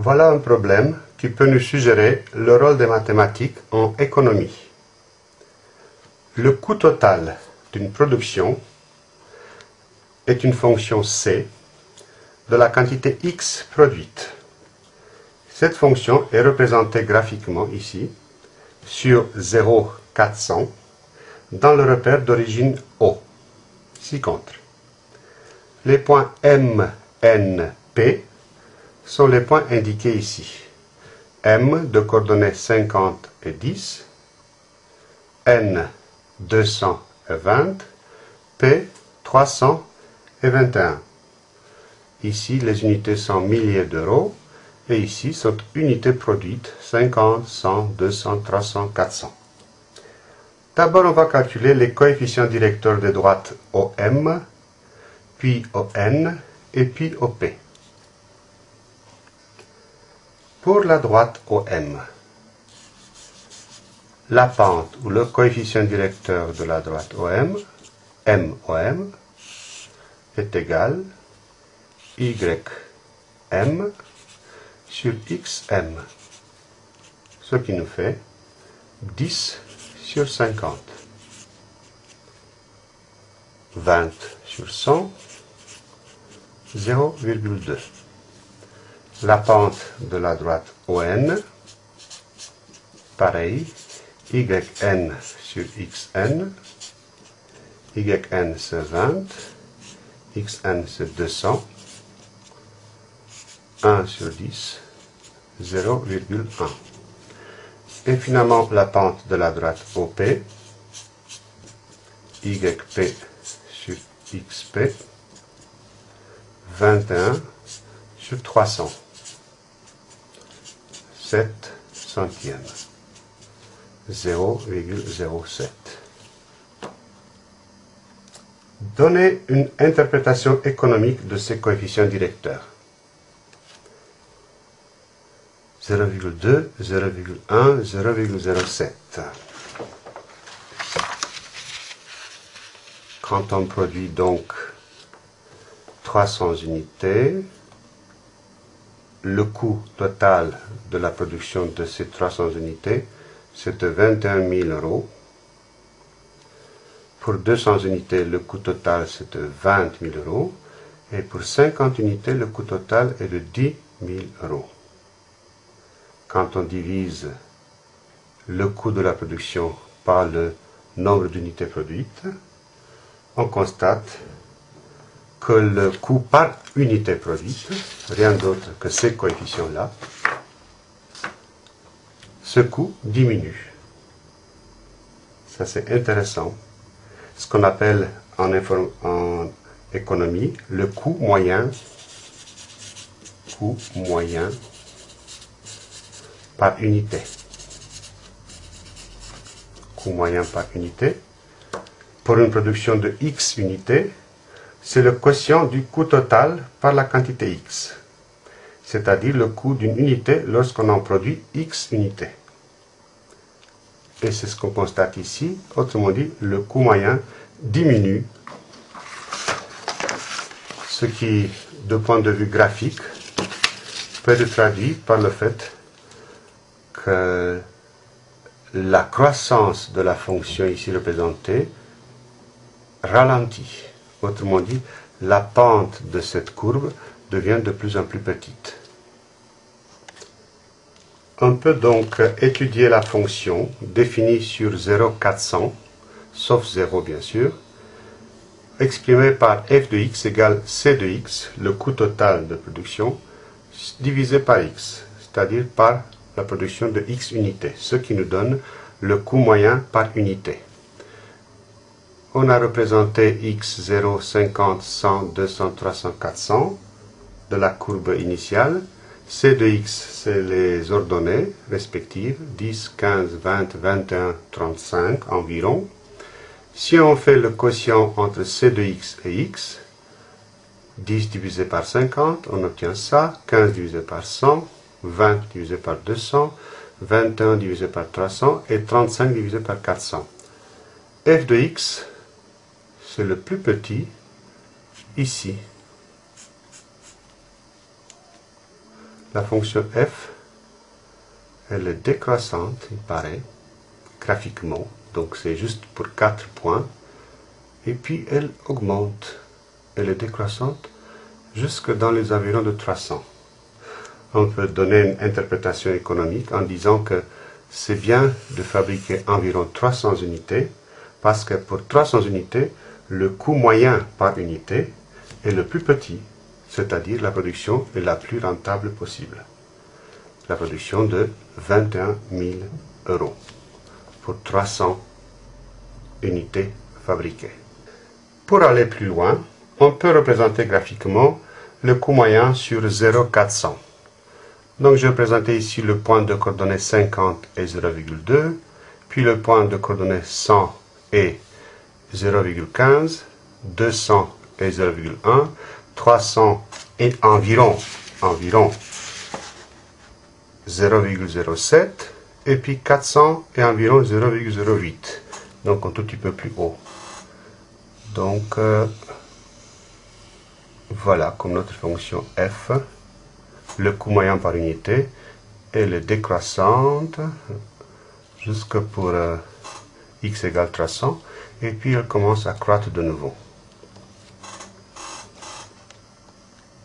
Voilà un problème qui peut nous suggérer le rôle des mathématiques en économie. Le coût total d'une production est une fonction C de la quantité X produite. Cette fonction est représentée graphiquement ici sur 0, 400 dans le repère d'origine O, ci-contre. Les points M, N, P sont les points indiqués ici. M de coordonnées 50 et 10, N 220, P 300 et 21. Ici, les unités sont milliers d'euros et ici sont unités produites 50, 100, 200, 300, 400. D'abord, on va calculer les coefficients directeurs des droites OM, puis ON et puis OP. Pour la droite OM, la pente ou le coefficient directeur de la droite OM, MOM, est égal YM sur XM, ce qui nous fait 10 sur 50. 20 sur 100, 0,2 la pente de la droite ON, pareil, YN sur XN, YN c'est 20, XN c'est 200, 1 sur 10, 0,1. Et finalement la pente de la droite OP, YP sur XP, 21 sur 300. 7 centièmes. 0,07. Donnez une interprétation économique de ces coefficients directeurs. 0,2, 0,1, 0,07. Quand on produit donc 300 unités, le coût total de la production de ces 300 unités, c'est de 21 000 euros. Pour 200 unités, le coût total, c'est de 20 000 euros. Et pour 50 unités, le coût total est de 10 000 euros. Quand on divise le coût de la production par le nombre d'unités produites, on constate le coût par unité produite, rien d'autre que ces coefficients-là, ce coût diminue. Ça c'est intéressant. Ce qu'on appelle en, en, économie le coût moyen, coût moyen par unité. Coût moyen par unité. Pour une production de X unités, c'est le quotient du coût total par la quantité X, c'est-à-dire le coût d'une unité lorsqu'on en produit X unités. Et c'est ce qu'on constate ici, autrement dit, le coût moyen diminue, ce qui, de point de vue graphique, peut être traduit par le fait que la croissance de la fonction ici représentée ralentit. Autrement dit, la pente de cette courbe devient de plus en plus petite. On peut donc étudier la fonction définie sur 0,400, sauf 0 bien sûr, exprimée par f de x égale c de x, le coût total de production, divisé par x, c'est-à-dire par la production de x unités, ce qui nous donne le coût moyen par unité on a représenté x 0, 50, 100, 200, 300, 400 de la courbe initiale. C de x, c'est les ordonnées respectives, 10, 15, 20, 21, 35 environ. Si on fait le quotient entre C de x et x, 10 divisé par 50, on obtient ça, 15 divisé par 100, 20 divisé par 200, 21 divisé par 300 et 35 divisé par 400. f de x, c'est le plus petit ici. La fonction f, elle est décroissante, il paraît, graphiquement. Donc c'est juste pour 4 points. Et puis elle augmente. Elle est décroissante jusque dans les environs de 300. On peut donner une interprétation économique en disant que c'est bien de fabriquer environ 300 unités parce que pour 300 unités, le coût moyen par unité est le plus petit, c'est-à-dire la production est la plus rentable possible. La production de 21 000 euros pour 300 unités fabriquées. Pour aller plus loin, on peut représenter graphiquement le coût moyen sur 0,400. Donc je vais ici le point de coordonnées 50 et 0,2, puis le point de coordonnées 100 et 0,15, 200 et 0,1, 300 et environ, environ 0,07, et puis 400 et environ 0,08, donc un tout petit peu plus haut. Donc, euh, voilà comme notre fonction f, le coût moyen par unité, elle est décroissante jusque pour euh, x égale 300, et puis elle commence à croître de nouveau.